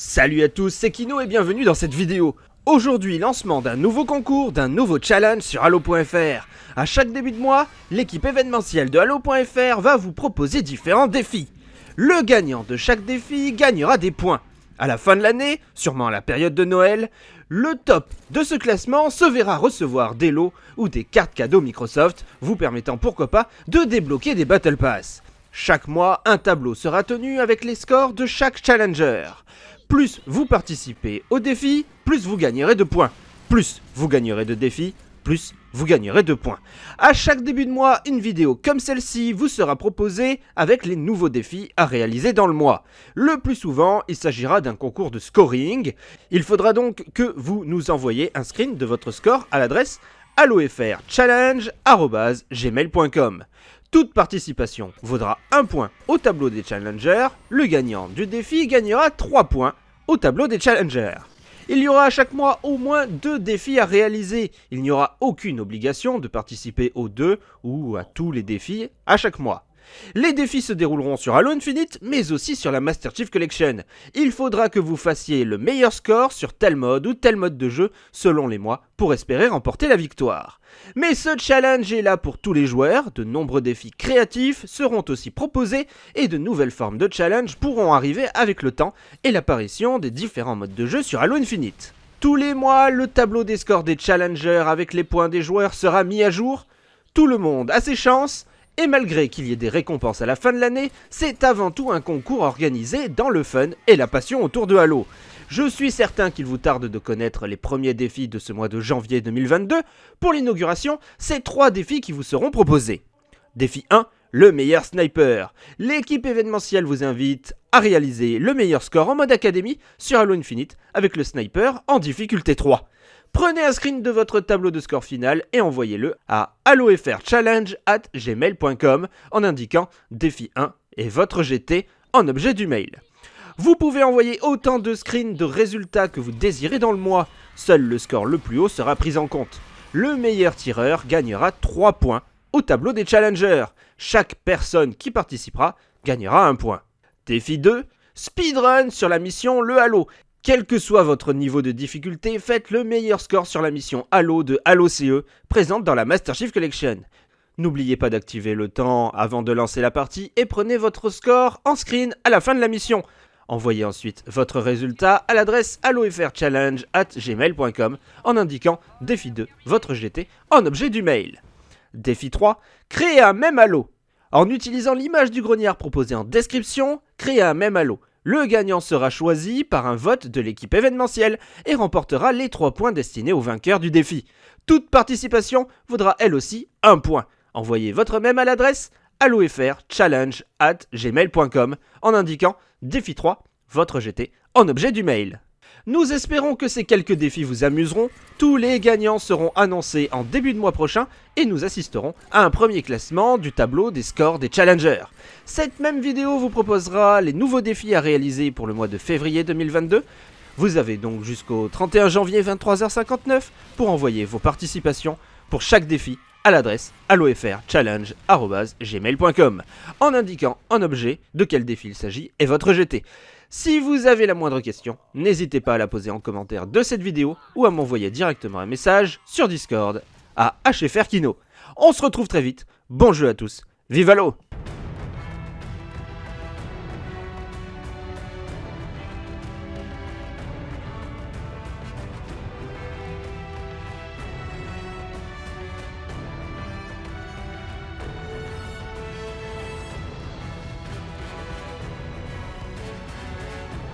Salut à tous, c'est Kino et bienvenue dans cette vidéo. Aujourd'hui, lancement d'un nouveau concours, d'un nouveau challenge sur Halo.fr. À chaque début de mois, l'équipe événementielle de Halo.fr va vous proposer différents défis. Le gagnant de chaque défi gagnera des points. À la fin de l'année, sûrement à la période de Noël, le top de ce classement se verra recevoir des lots ou des cartes cadeaux Microsoft, vous permettant pourquoi pas de débloquer des Battle Pass. Chaque mois, un tableau sera tenu avec les scores de chaque challenger. Plus vous participez au défi, plus vous gagnerez de points. Plus vous gagnerez de défis, plus vous gagnerez de points. À chaque début de mois, une vidéo comme celle-ci vous sera proposée avec les nouveaux défis à réaliser dans le mois. Le plus souvent, il s'agira d'un concours de scoring. Il faudra donc que vous nous envoyiez un screen de votre score à l'adresse allofrchallenge.gmail.com. Toute participation vaudra 1 point au tableau des challengers, le gagnant du défi gagnera 3 points au tableau des challengers. Il y aura à chaque mois au moins 2 défis à réaliser, il n'y aura aucune obligation de participer aux deux ou à tous les défis à chaque mois. Les défis se dérouleront sur Halo Infinite, mais aussi sur la Master Chief Collection. Il faudra que vous fassiez le meilleur score sur tel mode ou tel mode de jeu selon les mois pour espérer remporter la victoire. Mais ce challenge est là pour tous les joueurs, de nombreux défis créatifs seront aussi proposés et de nouvelles formes de challenge pourront arriver avec le temps et l'apparition des différents modes de jeu sur Halo Infinite. Tous les mois, le tableau des scores des challengers avec les points des joueurs sera mis à jour. Tout le monde a ses chances et malgré qu'il y ait des récompenses à la fin de l'année, c'est avant tout un concours organisé dans le fun et la passion autour de Halo. Je suis certain qu'il vous tarde de connaître les premiers défis de ce mois de janvier 2022. Pour l'inauguration, c'est trois défis qui vous seront proposés. Défi 1, le meilleur sniper. L'équipe événementielle vous invite à réaliser le meilleur score en mode académie sur Halo Infinite avec le sniper en difficulté 3. Prenez un screen de votre tableau de score final et envoyez-le à gmail.com en indiquant défi 1 et votre GT en objet du mail. Vous pouvez envoyer autant de screens de résultats que vous désirez dans le mois. Seul le score le plus haut sera pris en compte. Le meilleur tireur gagnera 3 points au tableau des challengers. Chaque personne qui participera gagnera un point. Défi 2, speedrun sur la mission Le Halo. Quel que soit votre niveau de difficulté, faites le meilleur score sur la mission Halo de Halo CE, présente dans la Master Chief Collection. N'oubliez pas d'activer le temps avant de lancer la partie et prenez votre score en screen à la fin de la mission. Envoyez ensuite votre résultat à l'adresse gmail.com en indiquant défi 2, votre GT, en objet du mail. Défi 3, créez un même Halo. En utilisant l'image du grognard proposée en description, créez un même Halo. Le gagnant sera choisi par un vote de l'équipe événementielle et remportera les 3 points destinés au vainqueur du défi. Toute participation vaudra elle aussi 1 point. Envoyez votre même à l'adresse gmail.com en indiquant défi 3, votre GT, en objet du mail. Nous espérons que ces quelques défis vous amuseront. Tous les gagnants seront annoncés en début de mois prochain et nous assisterons à un premier classement du tableau des scores des challengers. Cette même vidéo vous proposera les nouveaux défis à réaliser pour le mois de février 2022. Vous avez donc jusqu'au 31 janvier 23h59 pour envoyer vos participations pour chaque défi à l'adresse allofrchallenge.gmail.com en indiquant en objet de quel défi il s'agit et votre GT. Si vous avez la moindre question, n'hésitez pas à la poser en commentaire de cette vidéo ou à m'envoyer directement un message sur Discord à HFRKino. On se retrouve très vite, bon jeu à tous, vive l'eau